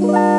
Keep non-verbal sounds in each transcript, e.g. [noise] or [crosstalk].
Bye.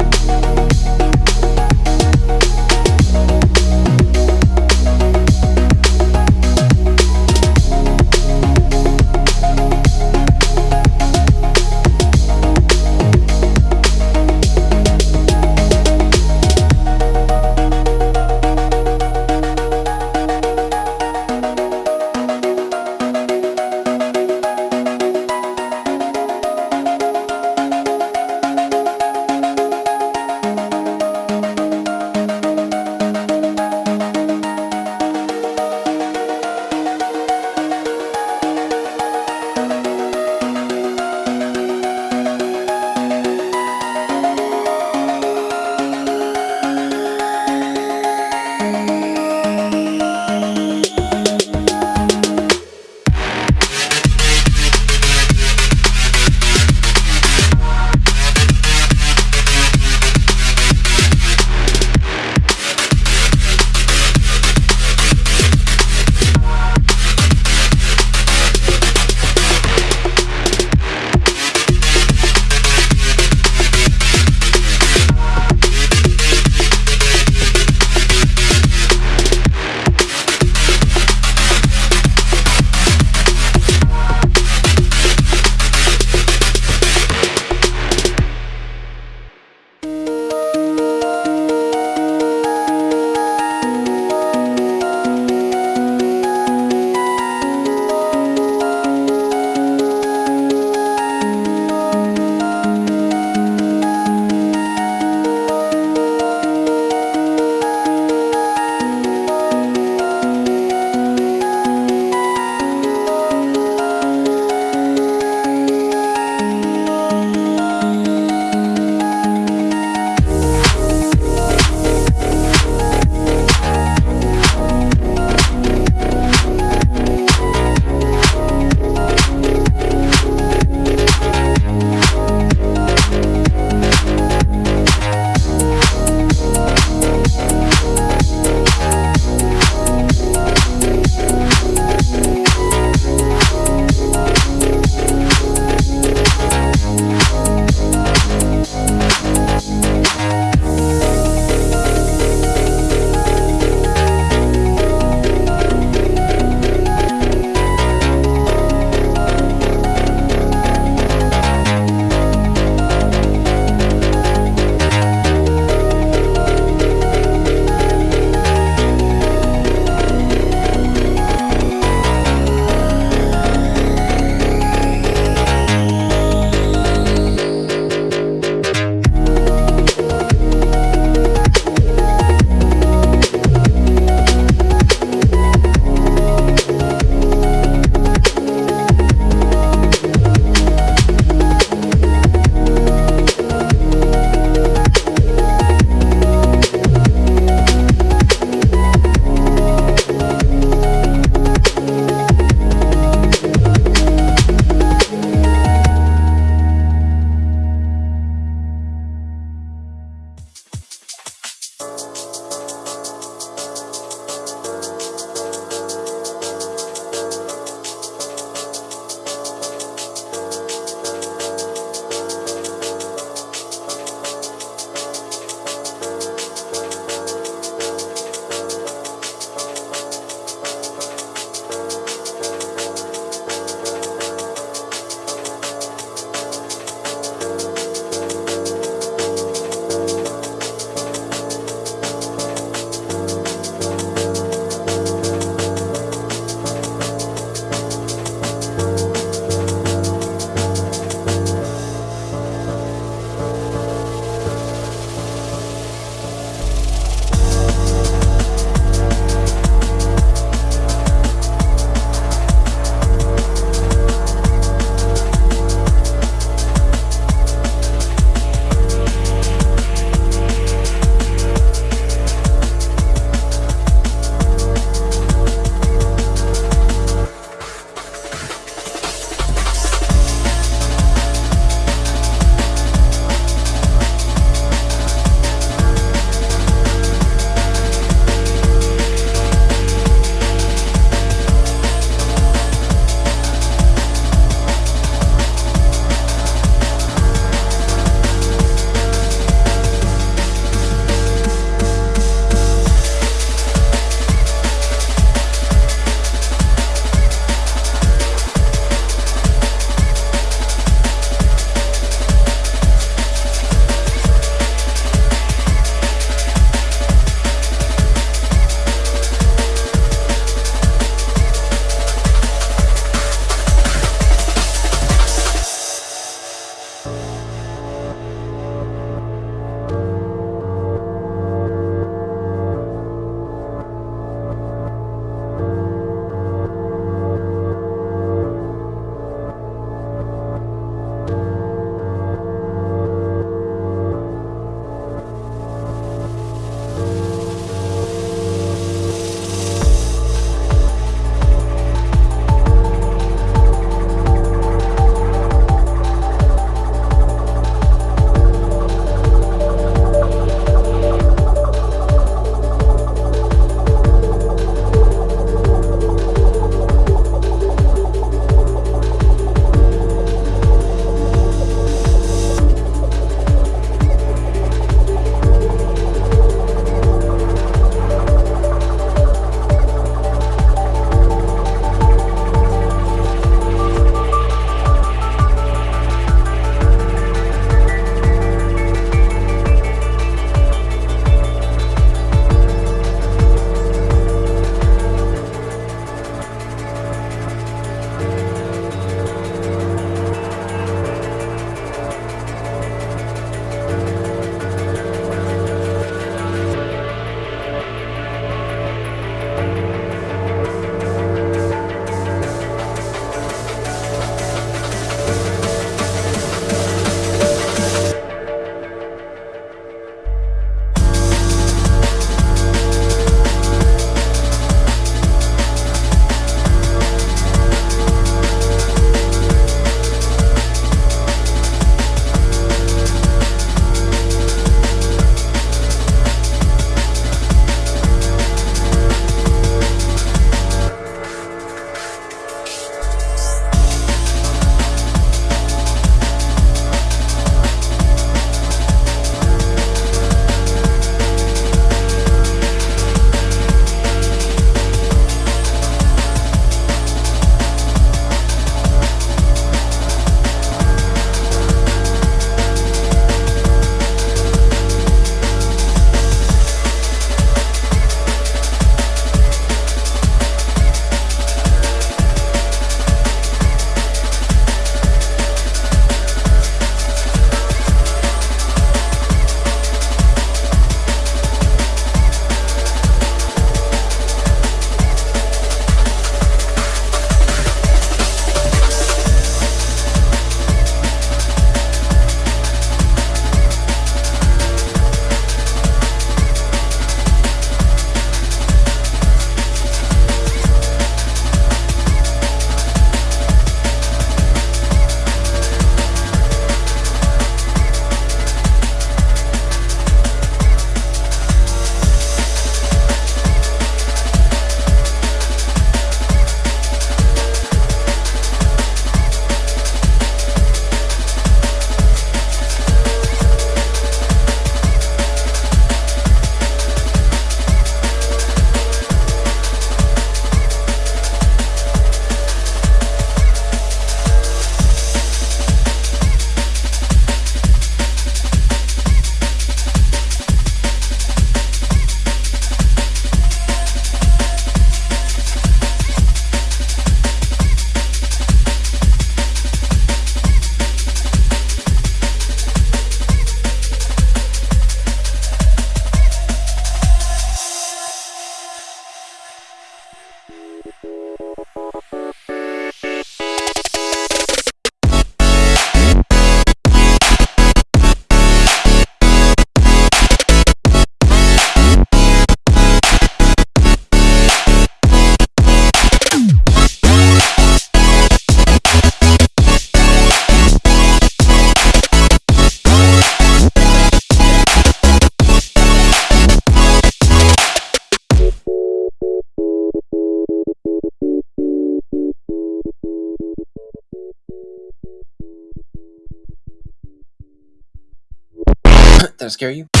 [coughs] that scare you?